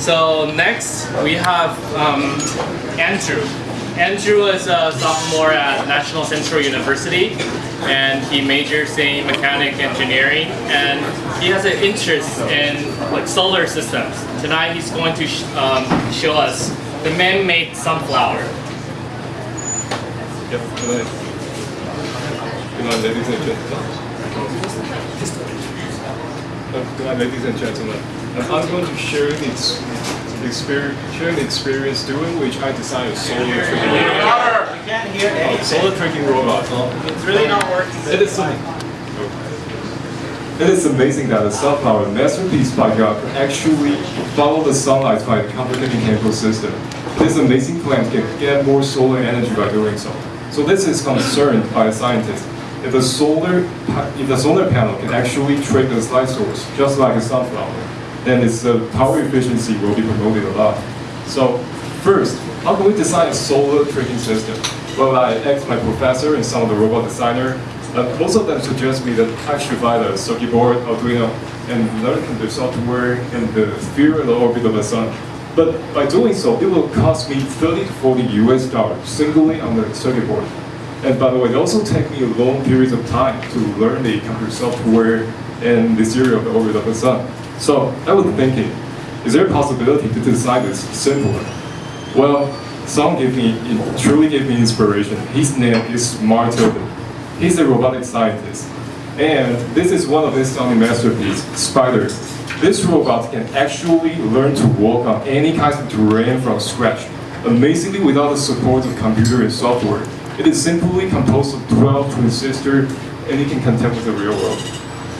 So next we have um, Andrew. Andrew is a sophomore at National Central University and he majors in mechanic engineering and he has an interest in like solar systems. Tonight he's going to sh um, show us the man-made sunflower. Yep, good. Good night, ladies and gentlemen. Good night, ladies and gentlemen. I'm going to share the experience, share the experience doing which I designed a solar tracking robot. We can't hear anything. solar tracking robot. It's really not working. It is, it is amazing that a sunflower masterpiece by God can actually follow the sunlight by a complicated chemical system. This amazing plant can get more solar energy by doing so. So this is concerned by a scientist. If the solar if the solar panel can actually track the light source, just like a sunflower, then its uh, power efficiency will be promoted a lot. So first, how can we design a solar tracking system? Well, I asked my professor and some of the robot designer. Uh, most of them suggest me that I should buy the circuit board, Arduino, and learn the software and the sphere in the orbit of the sun. But by doing so, it will cost me 30 to 40 US dollars singly on the circuit board. And by the way, it also take me a long period of time to learn the computer software and the theory of the orbit of the sun. So I was thinking, is there a possibility to design this simpler? Well, Song gave me, truly gave me inspiration. His name is Mark Tilden. He's a robotic scientist. And this is one of his stunning masterpieces, Spider. This robot can actually learn to walk on any kind of terrain from scratch, amazingly without the support of computer and software. It is simply composed of 12 transistors, and it can contend with the real world.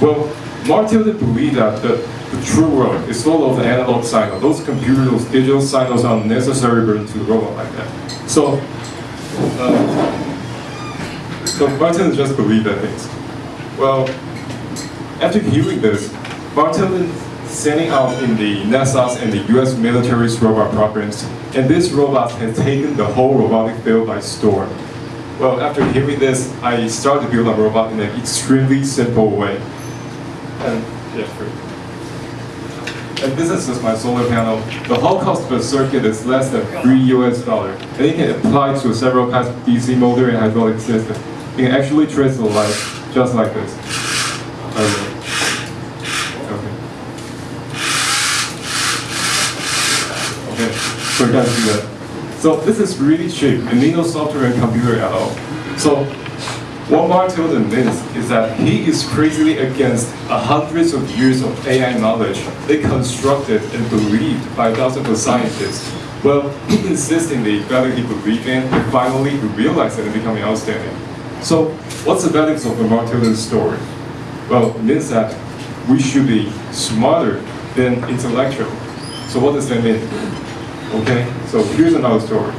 Well, Mark Tilden believed that the, the true world is full of analog signals. Those computer, those digital signals are necessary burden to the robot like that. So, uh, so Martin just believed that things. Well, after hearing this, Martin sending out in the NASA's and the US military's robot programs, and this robot has taken the whole robotic field by storm. Well, after hearing this, I started to build a robot in an extremely simple way. And, yeah. And this is just my solar panel. The whole cost of a circuit is less than 3 US dollar. And it can apply to several kinds of DC motor and hydraulic system. You can actually trace the light just like this. Okay. Okay. Okay, you guys see that. So this is really cheap, and need no software and computer at all. So what Mark Tilden means is that he is crazily against hundreds of years of AI knowledge they constructed and believed by thousands of scientists. Well, he insistingly whether he believed in and finally he realized it becoming outstanding. So what's the values of Mark Tilden story? Well, it means that we should be smarter than intellectual. So what does that mean? Okay, so here's another story.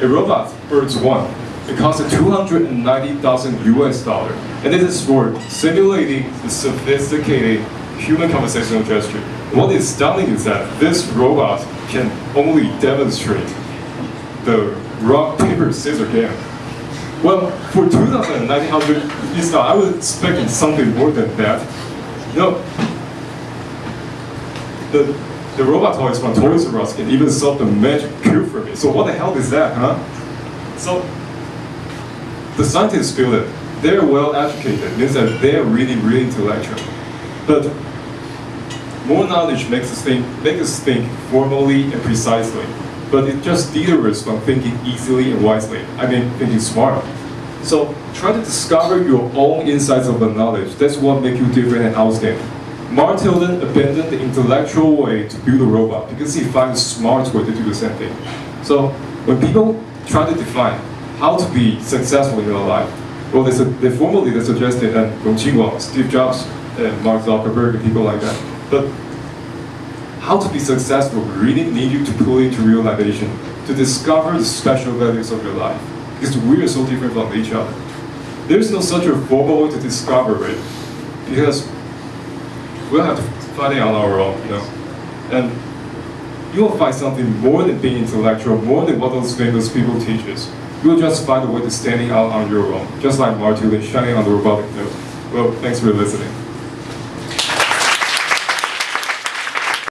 A robot, Birds One. It costs 290,000 US dollar, and this is for simulating the sophisticated human conversational gesture. What is stunning is that this robot can only demonstrate the rock, paper, scissors game. Well, for 2,900 US dollar, I was expecting something more than that. No, the, the robot toys from Toys R Us can even solve the magic cube for me. So what the hell is that, huh? So the scientists feel that they're well educated, means that they're really, really intellectual. But more knowledge makes us think, makes us think formally and precisely. But it just deters from thinking easily and wisely. I mean, thinking smart. So try to discover your own insights of the knowledge. That's what makes you different and outstanding. Mark Tilden abandoned the intellectual way to build a robot because he finds a smart way to do the same thing. So when people try to define how to be successful in your life, well, they, they formally they suggested that Qingguang, Steve Jobs, and Mark Zuckerberg, and people like that. But how to be successful really need you to put into realization to discover the special values of your life because we are so different from each other. There's no such a formal way to discover it because we'll have to find it on our own, you know. And you will find something more than being intellectual, more than what those famous people teach us. you'll just find a way to standing out on your own, just like Martulis shining on the robotic node. Well, thanks for listening.